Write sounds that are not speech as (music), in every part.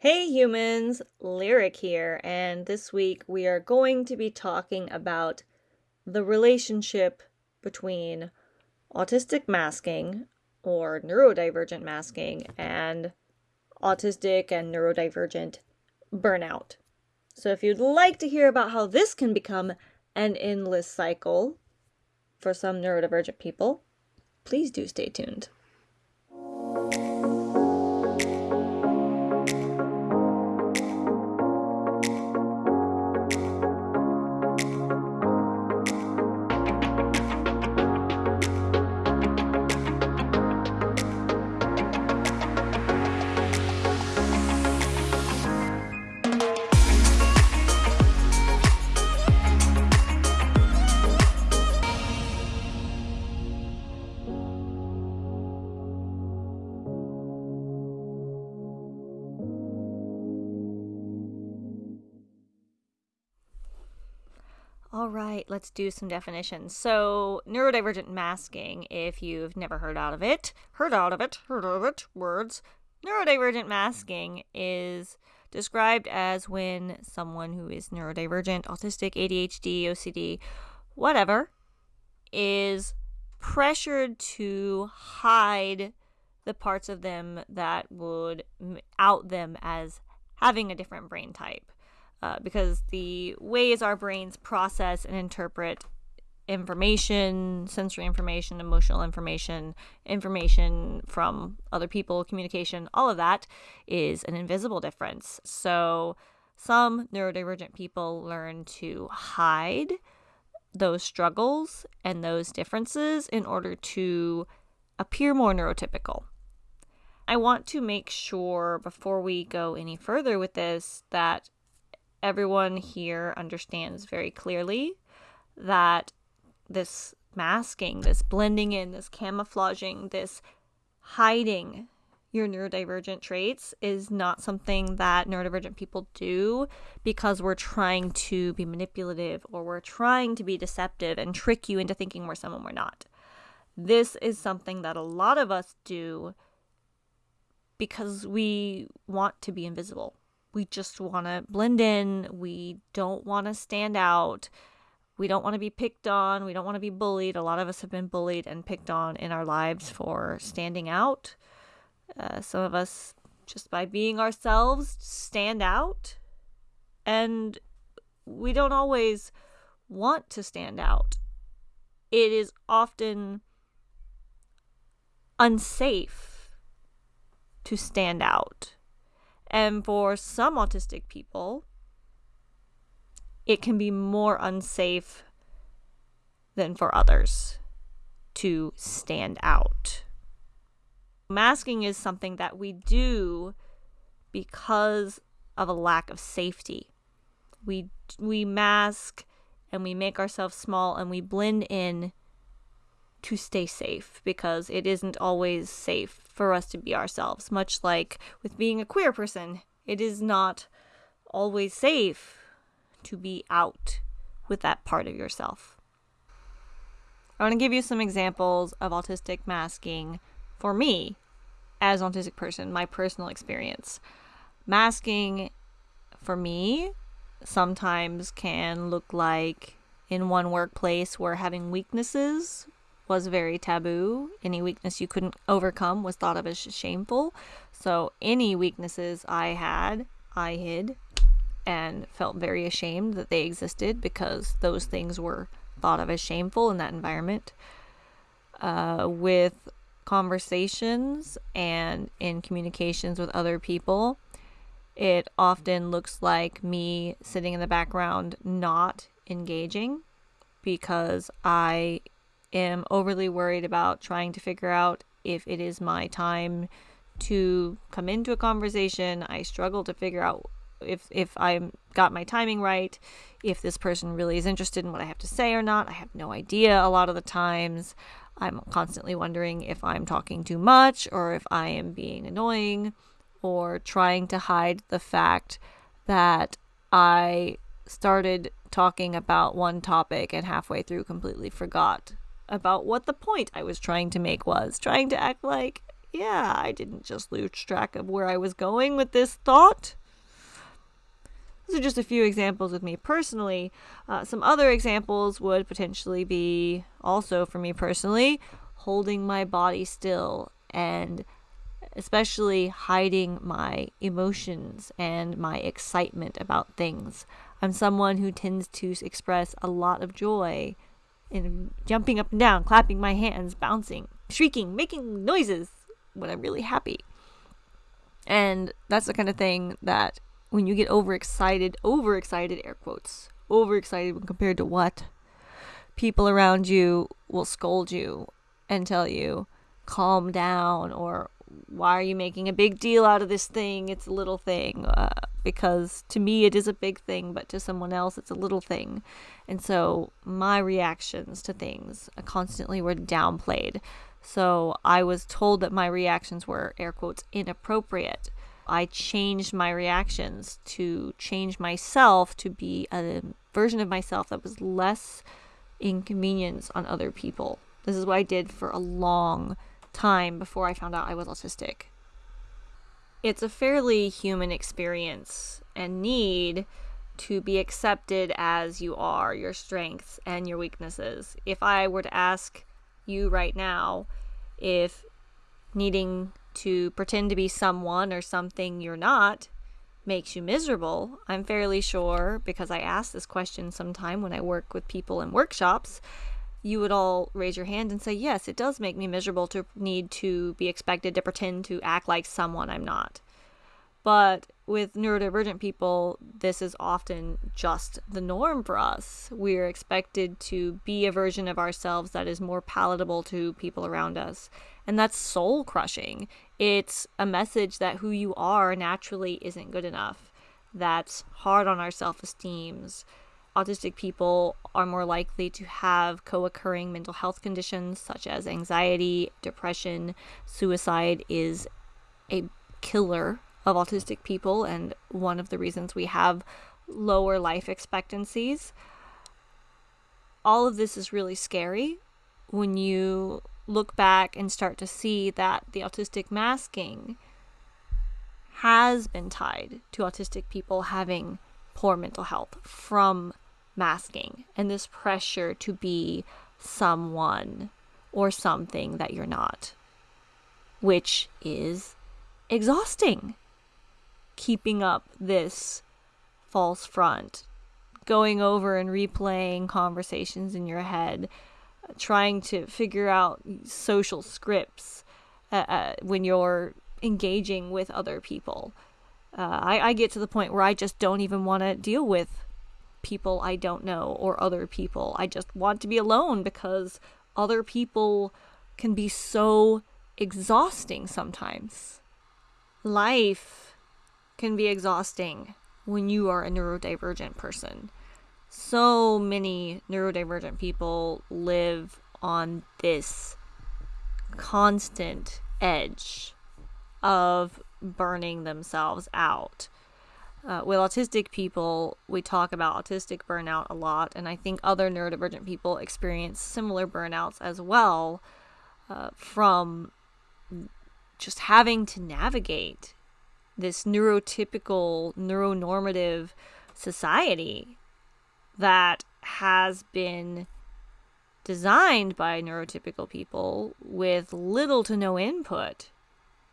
Hey humans, Lyric here, and this week we are going to be talking about the relationship between autistic masking or neurodivergent masking and autistic and neurodivergent burnout. So, if you'd like to hear about how this can become an endless cycle for some neurodivergent people, please do stay tuned. All right, let's do some definitions. So, neurodivergent masking, if you've never heard out of it, heard out of it, heard of it, words. Neurodivergent masking is described as when someone who is neurodivergent, autistic, ADHD, OCD, whatever, is pressured to hide the parts of them that would out them as having a different brain type uh, because the ways our brains process and interpret information, sensory information, emotional information, information from other people, communication, all of that is an invisible difference. So some neurodivergent people learn to hide those struggles and those differences in order to appear more neurotypical. I want to make sure before we go any further with this that everyone here understands very clearly that this masking, this blending in, this camouflaging, this hiding your neurodivergent traits is not something that neurodivergent people do because we're trying to be manipulative or we're trying to be deceptive and trick you into thinking we're someone we're not. This is something that a lot of us do because we want to be invisible we just want to blend in. We don't want to stand out. We don't want to be picked on. We don't want to be bullied. A lot of us have been bullied and picked on in our lives for standing out. Uh, some of us, just by being ourselves, stand out. And we don't always want to stand out. It is often unsafe to stand out and for some autistic people, it can be more unsafe than for others to stand out. Masking is something that we do because of a lack of safety. We we mask and we make ourselves small and we blend in to stay safe because it isn't always safe for us to be ourselves. Much like with being a queer person, it is not always safe to be out with that part of yourself. I want to give you some examples of autistic masking for me as an autistic person, my personal experience. Masking for me sometimes can look like in one workplace where having weaknesses was very taboo. Any weakness you couldn't overcome was thought of as shameful. So any weaknesses I had, I hid and felt very ashamed that they existed because those things were thought of as shameful in that environment. Uh, with conversations and in communications with other people, it often looks like me sitting in the background not engaging because I am overly worried about trying to figure out if it is my time to come into a conversation. I struggle to figure out if if I'm got my timing right, if this person really is interested in what I have to say or not. I have no idea a lot of the times. I'm constantly wondering if I'm talking too much or if I am being annoying or trying to hide the fact that I started talking about one topic and halfway through completely forgot about what the point I was trying to make was, trying to act like yeah, I didn't just lose track of where I was going with this thought. These are just a few examples with me personally. Uh, some other examples would potentially be also for me personally holding my body still and especially hiding my emotions and my excitement about things. I'm someone who tends to express a lot of joy in jumping up and down, clapping my hands, bouncing, shrieking, making noises when I'm really happy. And that's the kind of thing that when you get overexcited, overexcited, air quotes, overexcited when compared to what? People around you will scold you and tell you, calm down, or why are you making a big deal out of this thing? It's a little thing. Uh, because to me, it is a big thing, but to someone else, it's a little thing. And so my reactions to things constantly were downplayed. So I was told that my reactions were, air quotes, inappropriate. I changed my reactions to change myself to be a version of myself that was less inconvenience on other people. This is what I did for a long time before I found out I was autistic. It's a fairly human experience and need to be accepted as you are, your strengths and your weaknesses. If I were to ask you right now if needing to pretend to be someone or something you're not makes you miserable, I'm fairly sure, because I ask this question sometime when I work with people in workshops, you would all raise your hand and say, Yes, it does make me miserable to need to be expected to pretend to act like someone I'm not. But with neurodivergent people, this is often just the norm for us. We're expected to be a version of ourselves that is more palatable to people around us. And that's soul crushing. It's a message that who you are naturally isn't good enough. That's hard on our self esteems. Autistic people are more likely to have co occurring mental health conditions such as anxiety, depression, suicide is a killer of autistic people and one of the reasons we have lower life expectancies. All of this is really scary when you look back and start to see that the autistic masking has been tied to autistic people having poor mental health from masking and this pressure to be someone or something that you're not, which is exhausting keeping up this false front, going over and replaying conversations in your head, trying to figure out social scripts uh, uh, when you're engaging with other people. Uh, I, I get to the point where I just don't even want to deal with people I don't know or other people. I just want to be alone because other people can be so exhausting sometimes. Life can be exhausting when you are a neurodivergent person. So many neurodivergent people live on this constant edge of burning themselves out. Uh, with autistic people, we talk about autistic burnout a lot, and I think other neurodivergent people experience similar burnouts as well uh, from just having to navigate this neurotypical, neuronormative society that has been designed by neurotypical people with little to no input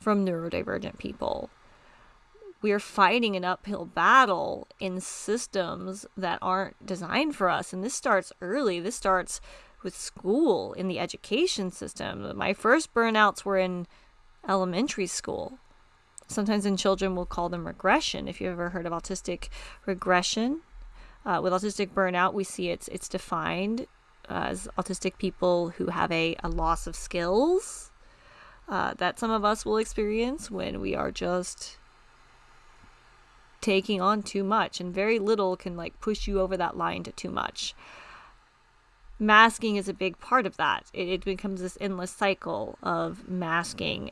from neurodivergent people. We are fighting an uphill battle in systems that aren't designed for us. And this starts early. This starts with school in the education system. My first burnouts were in elementary school sometimes in children we'll call them regression. If you've ever heard of autistic regression, uh, with autistic burnout, we see it's it's defined as autistic people who have a, a loss of skills uh, that some of us will experience when we are just taking on too much, and very little can like push you over that line to too much. Masking is a big part of that. It, it becomes this endless cycle of masking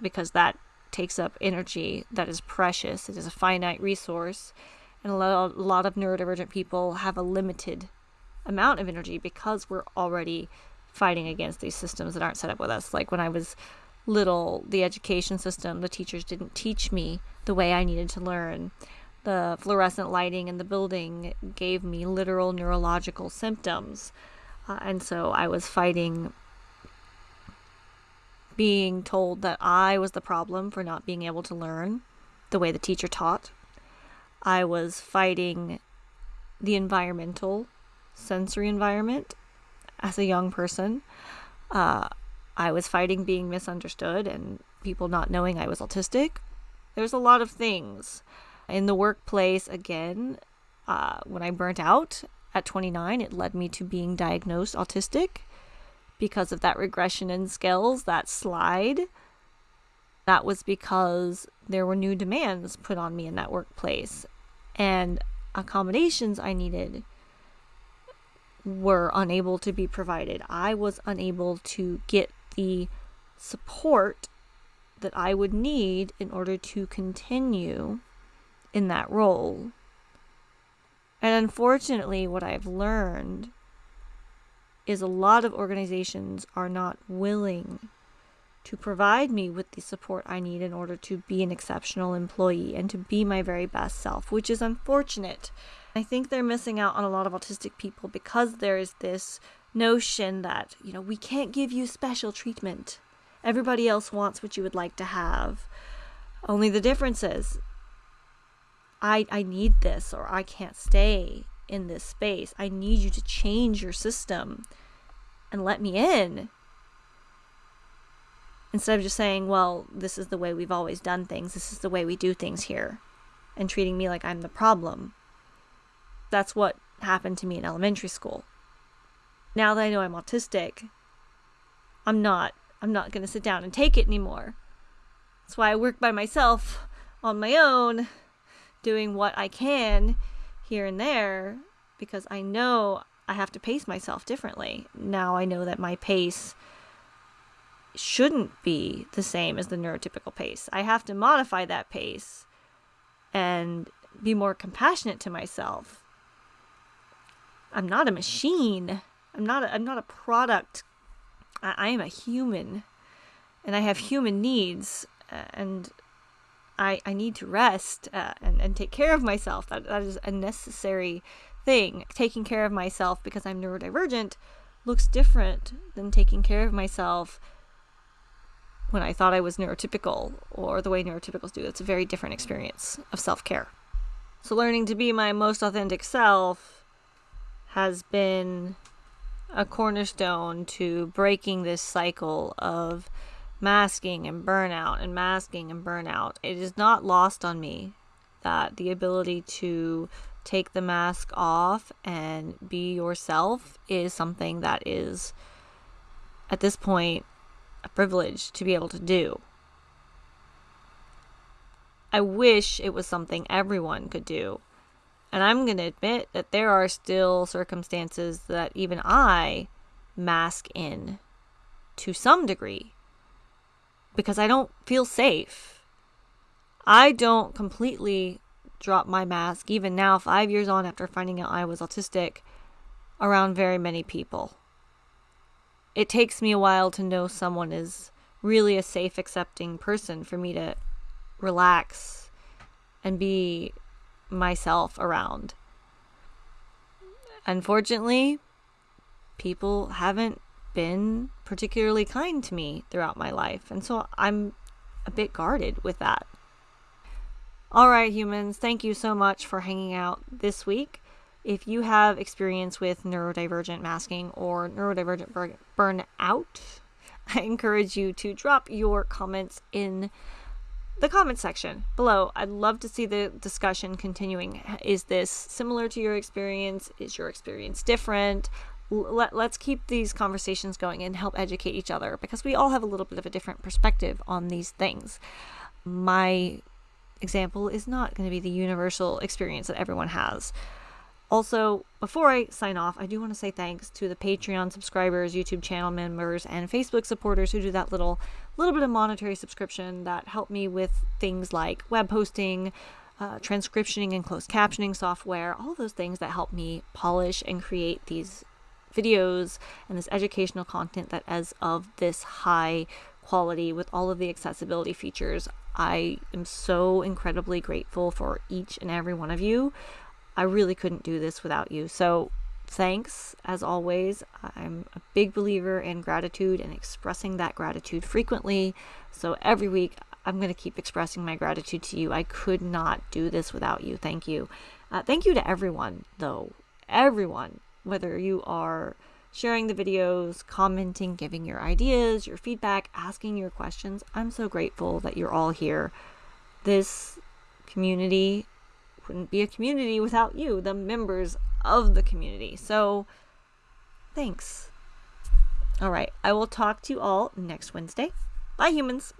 because that takes up energy that is precious. It is a finite resource. And a lot, a lot of neurodivergent people have a limited amount of energy because we're already fighting against these systems that aren't set up with us. Like when I was little the education system, the teachers didn't teach me the way I needed to learn. The fluorescent lighting in the building gave me literal neurological symptoms. Uh, and so I was fighting being told that I was the problem for not being able to learn the way the teacher taught. I was fighting the environmental sensory environment as a young person. Uh, I was fighting being misunderstood and people not knowing I was autistic. There's a lot of things. In the workplace, again, uh, when I burnt out at 29, it led me to being diagnosed autistic because of that regression in skills, that slide. That was because there were new demands put on me in that workplace and accommodations I needed were unable to be provided. I was unable to get the support that I would need in order to continue in that role. And unfortunately, what I've learned is a lot of organizations are not willing to provide me with the support I need in order to be an exceptional employee and to be my very best self, which is unfortunate. I think they're missing out on a lot of autistic people because there is this notion that, you know, we can't give you special treatment. Everybody else wants what you would like to have. Only the difference is I I need this or I can't stay in this space. I need you to change your system and let me in. Instead of just saying, well, this is the way we've always done things, this is the way we do things here, and treating me like I'm the problem. That's what happened to me in elementary school. Now that I know I'm autistic, I'm not I'm not going to sit down and take it anymore. That's why I work by myself on my own, doing what I can here and there because I know I have to pace myself differently. Now I know that my pace shouldn't be the same as the neurotypical pace. I have to modify that pace and be more compassionate to myself. I'm not a machine. I'm not a, I'm not a product. I, I am a human and I have human needs and I, I need to rest uh, and, and take care of myself. That, that is a necessary thing. Taking care of myself because I'm neurodivergent looks different than taking care of myself when I thought I was neurotypical or the way neurotypicals do. It's a very different experience of self care. So, learning to be my most authentic self has been a cornerstone to breaking this cycle of masking and burnout and masking and burnout. It is not lost on me that the ability to take the mask off and be yourself is something that is, at this point, a privilege to be able to do. I wish it was something everyone could do. And I'm going to admit that there are still circumstances that even I mask in to some degree because I don't feel safe. I don't completely drop my mask, even now, five years on after finding out I was autistic, around very many people. It takes me a while to know someone is really a safe, accepting person for me to relax and be myself around. Unfortunately, people haven't been particularly kind to me throughout my life. And so I'm a bit guarded with that. All right, humans, thank you so much for hanging out this week. If you have experience with neurodivergent masking or neurodivergent burnout, (laughs) I encourage you to drop your comments in the comment section below. I'd love to see the discussion continuing. Is this similar to your experience? Is your experience different? let, let's keep these conversations going and help educate each other because we all have a little bit of a different perspective on these things. My example is not going to be the universal experience that everyone has. Also, before I sign off, I do want to say thanks to the Patreon subscribers, YouTube channel members, and Facebook supporters who do that little little bit of monetary subscription that help me with things like web hosting, uh, transcriptioning and closed captioning software, all those things that help me polish and create these videos and this educational content that is of this high quality with all of the accessibility features. I am so incredibly grateful for each and every one of you. I really couldn't do this without you. So, thanks as always. I'm a big believer in gratitude and expressing that gratitude frequently. So, every week I'm going to keep expressing my gratitude to you. I could not do this without you. Thank you. Uh, thank you to everyone, though. Everyone, whether you are sharing the videos, commenting, giving your ideas, your feedback, asking your questions. I'm so grateful that you're all here. This community wouldn't be a community without you, the members of the community. So, thanks. All right, I will talk to you all next Wednesday. Bye, humans.